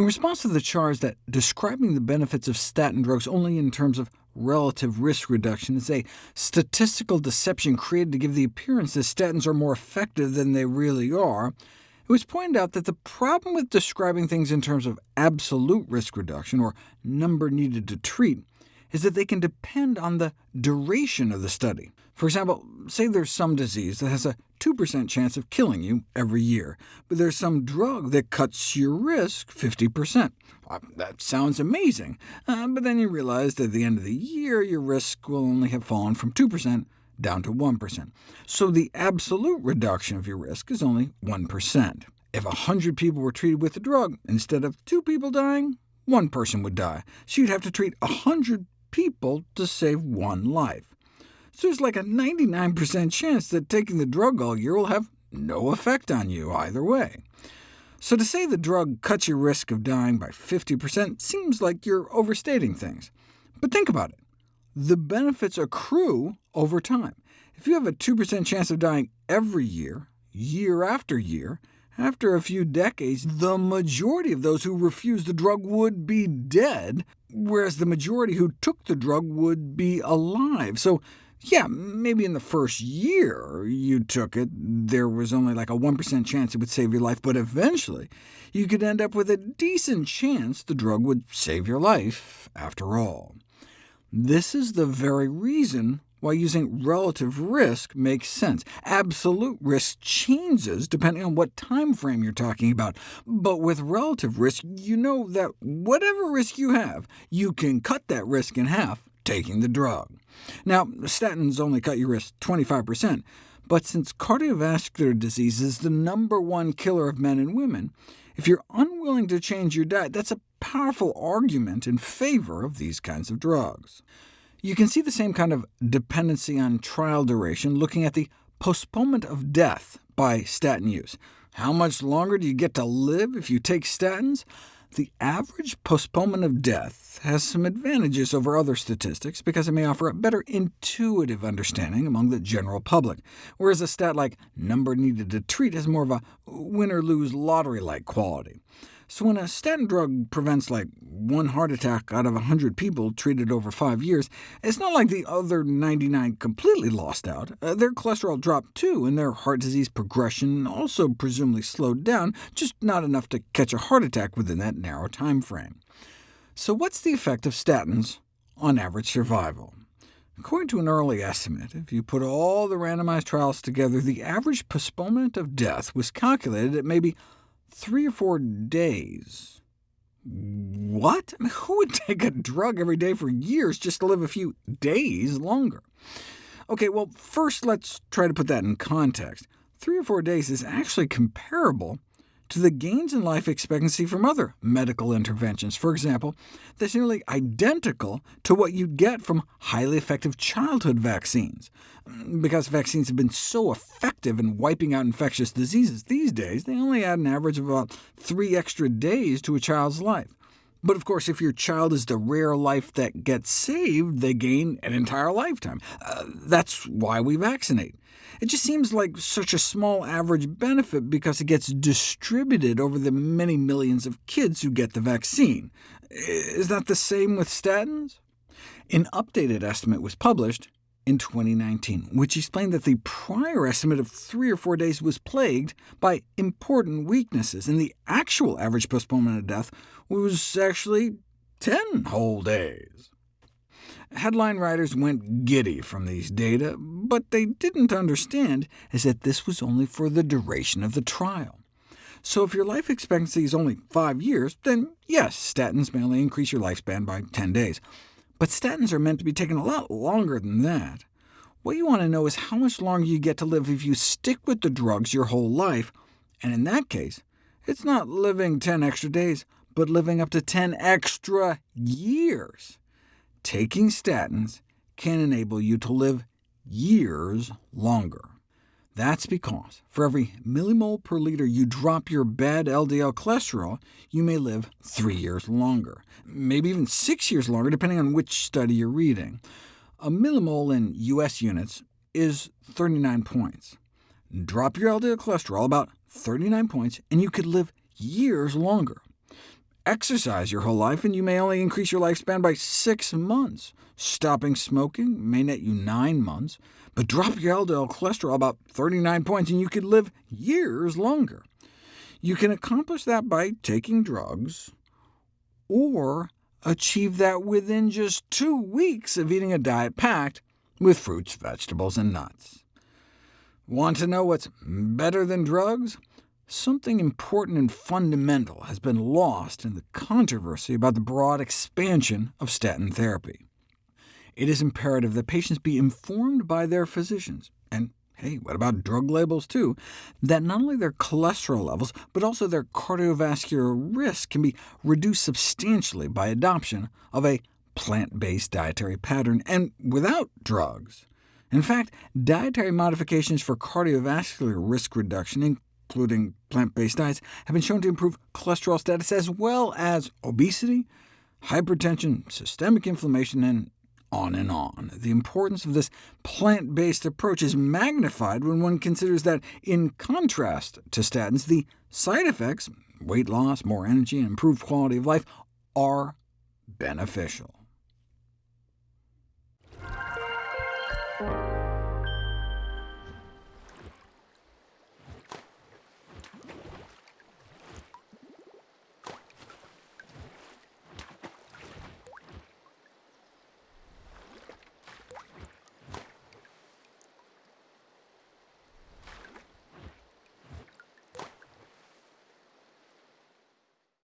In response to the charge that describing the benefits of statin drugs only in terms of relative risk reduction is a statistical deception created to give the appearance that statins are more effective than they really are, it was pointed out that the problem with describing things in terms of absolute risk reduction, or number needed to treat, is that they can depend on the duration of the study. For example, say there's some disease that has a 2% chance of killing you every year, but there's some drug that cuts your risk 50%. Well, that sounds amazing, uh, but then you realize that at the end of the year your risk will only have fallen from 2% down to 1%. So the absolute reduction of your risk is only 1%. If 100 people were treated with the drug, instead of two people dying, one person would die. So you'd have to treat 100 people to save one life. So there's like a 99% chance that taking the drug all year will have no effect on you either way. So to say the drug cuts your risk of dying by 50% seems like you're overstating things. But think about it. The benefits accrue over time. If you have a 2% chance of dying every year, year after year, after a few decades, the majority of those who refused the drug would be dead, whereas the majority who took the drug would be alive. So yeah, maybe in the first year you took it, there was only like a 1% chance it would save your life, but eventually you could end up with a decent chance the drug would save your life after all. This is the very reason why using relative risk makes sense. Absolute risk changes depending on what time frame you're talking about, but with relative risk, you know that whatever risk you have, you can cut that risk in half taking the drug. Now, statins only cut your risk 25%, but since cardiovascular disease is the number one killer of men and women, if you're unwilling to change your diet, that's a powerful argument in favor of these kinds of drugs. You can see the same kind of dependency on trial duration looking at the postponement of death by statin use. How much longer do you get to live if you take statins? The average postponement of death has some advantages over other statistics because it may offer a better intuitive understanding among the general public, whereas a stat like number needed to treat has more of a win-or-lose lottery-like quality. So when a statin drug prevents like one heart attack out of 100 people treated over five years, it's not like the other 99 completely lost out. Uh, their cholesterol dropped too, and their heart disease progression also presumably slowed down, just not enough to catch a heart attack within that narrow time frame. So what's the effect of statins on average survival? According to an early estimate, if you put all the randomized trials together, the average postponement of death was calculated at maybe three or four days. What? I mean, who would take a drug every day for years just to live a few days longer? OK, well, first let's try to put that in context. Three or four days is actually comparable to the gains in life expectancy from other medical interventions. For example, that's nearly identical to what you'd get from highly effective childhood vaccines. Mm, because vaccines have been so effective in wiping out infectious diseases these days, they only add an average of about three extra days to a child's life. But of course, if your child is the rare life that gets saved, they gain an entire lifetime. Uh, that's why we vaccinate. It just seems like such a small average benefit because it gets distributed over the many millions of kids who get the vaccine. Is that the same with statins? An updated estimate was published in 2019, which explained that the prior estimate of three or four days was plagued by important weaknesses, and the actual average postponement of death was actually 10 whole days. Headline writers went giddy from these data, but they didn't understand is that this was only for the duration of the trial. So if your life expectancy is only five years, then yes, statins may only increase your lifespan by 10 days. But statins are meant to be taken a lot longer than that. What you want to know is how much longer you get to live if you stick with the drugs your whole life, and in that case, it's not living 10 extra days, but living up to 10 extra years. Taking statins can enable you to live years longer. That's because for every millimole per liter you drop your bad LDL cholesterol, you may live three years longer, maybe even six years longer, depending on which study you're reading. A millimole in US units is 39 points. Drop your LDL cholesterol about 39 points, and you could live years longer. Exercise your whole life, and you may only increase your lifespan by six months. Stopping smoking may net you nine months, but drop your LDL cholesterol about 39 points, and you could live years longer. You can accomplish that by taking drugs, or achieve that within just two weeks of eating a diet packed with fruits, vegetables, and nuts. Want to know what's better than drugs? Something important and fundamental has been lost in the controversy about the broad expansion of statin therapy. It is imperative that patients be informed by their physicians, and hey, what about drug labels too, that not only their cholesterol levels, but also their cardiovascular risk can be reduced substantially by adoption of a plant-based dietary pattern, and without drugs. In fact, dietary modifications for cardiovascular risk reduction, including plant-based diets, have been shown to improve cholesterol status as well as obesity, hypertension, systemic inflammation, and on and on. The importance of this plant-based approach is magnified when one considers that, in contrast to statins, the side effects—weight loss, more energy, and improved quality of life—are beneficial.